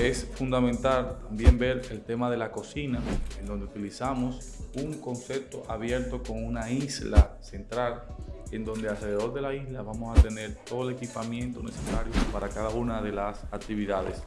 Es fundamental también ver el tema de la cocina, en donde utilizamos un concepto abierto con una isla central, en donde alrededor de la isla vamos a tener todo el equipamiento necesario para cada una de las actividades.